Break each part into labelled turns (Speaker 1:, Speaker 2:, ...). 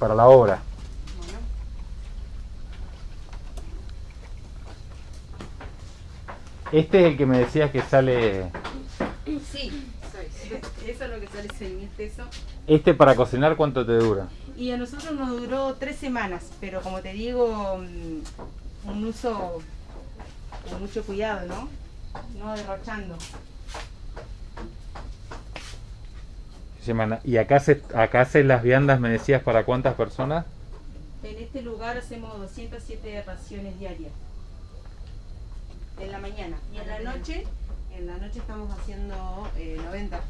Speaker 1: para la obra.
Speaker 2: Bueno,
Speaker 1: Este es el que me decías que sale...
Speaker 2: sí, eso es lo que sale 6 mil pesos.
Speaker 1: Este para cocinar, ¿cuánto te dura?
Speaker 2: Y a nosotros nos duró tres semanas, pero como te digo, mm, un uso con mucho cuidado, ¿no? No derrochando.
Speaker 1: Semana. ¿Y acá se, acá haces las viandas, me decías, para cuántas personas?
Speaker 2: En este lugar hacemos 207 raciones diarias. En la mañana. Y en la noche, en la noche estamos haciendo eh, 90.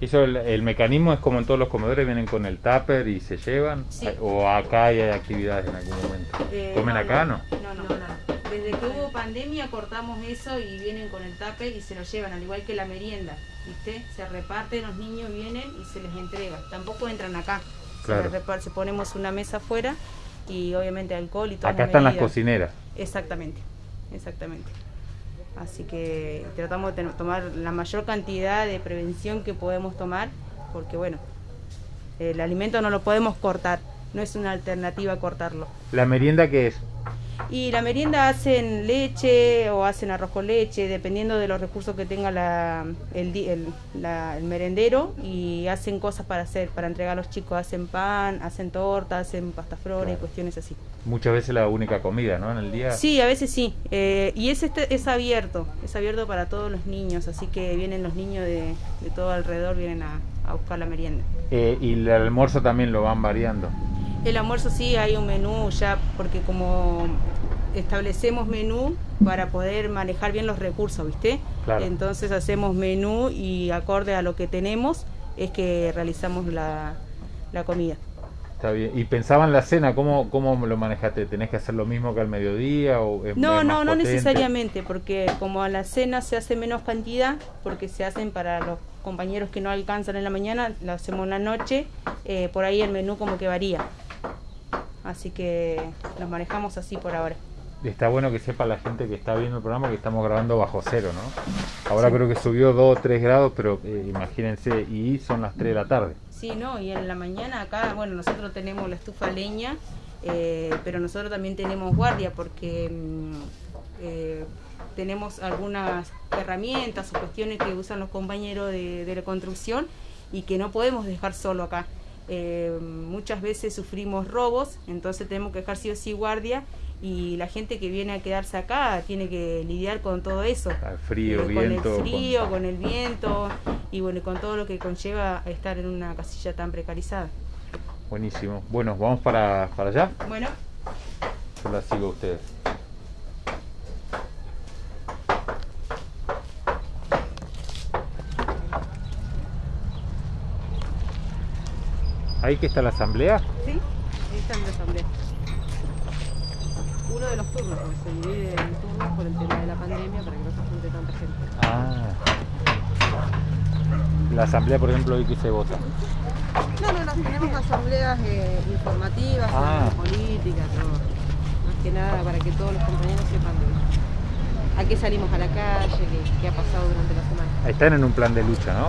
Speaker 2: Eso
Speaker 1: el, el mecanismo es como en todos los comedores, vienen con el tupper y se llevan.
Speaker 2: Sí.
Speaker 1: O acá hay actividades en algún momento.
Speaker 2: Eh,
Speaker 1: ¿Comen acá, no?
Speaker 2: No, no, no. Desde que hubo pandemia cortamos eso y vienen con el tupper y se lo llevan, al igual que la merienda, ¿viste? Se reparten, los niños vienen y se les entrega. Tampoco entran acá. Se
Speaker 1: Claro.
Speaker 2: les reparte, ponemos una mesa afuera y obviamente alcohol y todo.
Speaker 1: Acá están las cocineras.
Speaker 2: Exactamente, exactamente. Así que tratamos de tomar la mayor cantidad de prevención que podemos tomar, porque bueno, el alimento no lo podemos cortar, no es una alternativa cortarlo.
Speaker 1: ¿La merienda qué es?
Speaker 2: Y la merienda hacen leche o hacen arroz con leche, dependiendo de los recursos que tenga la, el, el- la- el merendero y hacen cosas para hacer, para entregar a los chicos, hacen pan, hacen torta, hacen pasta flora y cuestiones así.
Speaker 1: Muchas veces la única comida, ¿no? En el día.
Speaker 2: Sí, a veces sí. Eh, y es, este, es abierto, es abierto para todos los niños, así que vienen los niños de, de todo alrededor, vienen a, a buscar la merienda.
Speaker 1: Eh, y el almuerzo también lo van variando.
Speaker 2: El almuerzo sí hay un menú ya, porque como establecemos menú para poder manejar bien los recursos, ¿viste?
Speaker 1: Claro.
Speaker 2: Entonces hacemos menú y acorde a lo que tenemos es que realizamos la, la comida.
Speaker 1: Está bien. ¿Y pensaban la cena? ¿Cómo, cómo lo manejaste? ¿Tenés que hacer lo mismo que al mediodía? O es-
Speaker 2: No,
Speaker 1: es
Speaker 2: no, no
Speaker 1: potente?
Speaker 2: necesariamente, porque como a la cena se hace menos cantidad, porque se hacen para los compañeros que no alcanzan en la mañana, lo hacemos en la noche, eh, por ahí el menú como que varía. Así que nos manejamos así por ahora.
Speaker 1: Está bueno que sepa la gente que está viendo el programa que estamos grabando bajo cero, ¿no? Ahora
Speaker 2: Sí.
Speaker 1: creo que subió 2 o 3 grados, pero eh, imagínense, y son las 3 de la tarde.
Speaker 2: Sí, no, y en la mañana acá, bueno, nosotros tenemos la estufa leña, eh, pero nosotros también tenemos guardia porque mm, eh, tenemos algunas herramientas o cuestiones que usan los compañeros de, de la construcción y que no podemos dejar solo acá. Eh, muchas veces sufrimos robos, entonces tenemos que dejar sí o sí guardia y la gente que viene a quedarse acá tiene que lidiar con todo eso.
Speaker 1: Al frío,
Speaker 2: Eh,
Speaker 1: viento.
Speaker 2: Con el
Speaker 1: con-
Speaker 2: frío, con el viento y bueno, con todo lo que conlleva estar en una casilla tan precarizada.
Speaker 1: Buenísimo. Bueno, vamos para, para allá.
Speaker 2: Bueno,
Speaker 1: Yo la sigo a ustedes. ¿Ahí que está la asamblea?
Speaker 2: sí, ahí está la asamblea. Uno de los turnos, porque se divide en turnos por el tema de la pandemia para que no se junte tanta gente.
Speaker 1: Ah. La asamblea, por ejemplo, hoy que se vota.
Speaker 3: No, no, no, tenemos asambleas eh, informativas,
Speaker 1: Ah.
Speaker 3: de política, todo. Más que nada para que todos los compañeros sepan de a qué salimos a la calle, qué, qué ha pasado durante la semana.
Speaker 1: Están en un plan de lucha, ¿no?